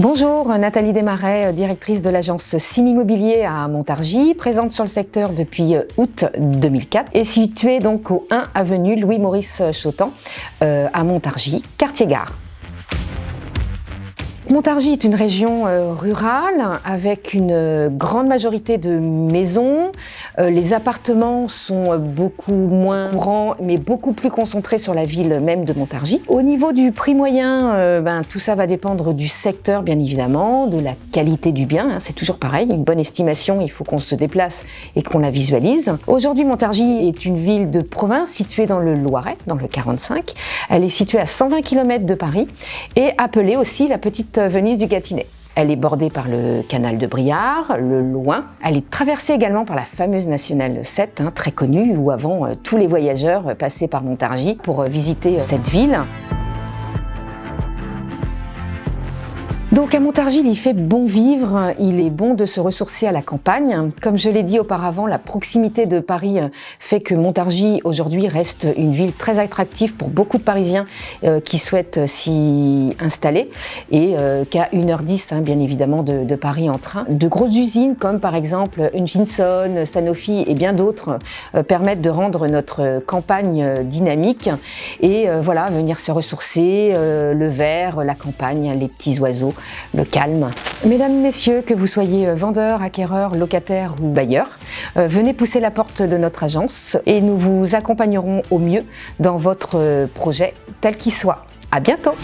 Bonjour, Nathalie Desmarais, directrice de l'agence Sim Immobilier à Montargis, présente sur le secteur depuis août 2004 et située donc au 1 avenue Louis-Maurice Chotan euh, à Montargis, quartier gare. Montargis est une région euh, rurale avec une euh, grande majorité de maisons. Euh, les appartements sont beaucoup moins courants mais beaucoup plus concentrés sur la ville même de Montargis. Au niveau du prix moyen, ben, tout ça va dépendre du secteur bien évidemment, de la qualité du bien, hein, c'est toujours pareil. Une bonne estimation, il faut qu'on se déplace et qu'on la visualise. Aujourd'hui, Montargis est une ville de province située dans le Loiret, dans le 45. Elle est située à 120 km de Paris et appelée aussi la petite Venise du Gâtinais. Elle est bordée par le canal de Briard, le Loing. Elle est traversée également par la fameuse nationale 7, hein, très connue, où avant euh, tous les voyageurs passaient par Montargis pour euh, visiter euh, cette ville. Donc à Montargis, il fait bon vivre, il est bon de se ressourcer à la campagne. Comme je l'ai dit auparavant, la proximité de Paris fait que Montargis aujourd'hui reste une ville très attractive pour beaucoup de Parisiens euh, qui souhaitent s'y installer et euh, qu'à 1h10 hein, bien évidemment de, Paris en train. De grosses usines comme par exemple Hutchinson, Sanofi et bien d'autres euh, permettent de rendre notre campagne dynamique et voilà, venir se ressourcer, le vert, la campagne, les petits oiseaux le calme. Mesdames, Messieurs, que vous soyez vendeur, acquéreur, locataire ou bailleur, euh, venez pousser la porte de notre agence et nous vous accompagnerons au mieux dans votre projet tel qu'il soit. À bientôt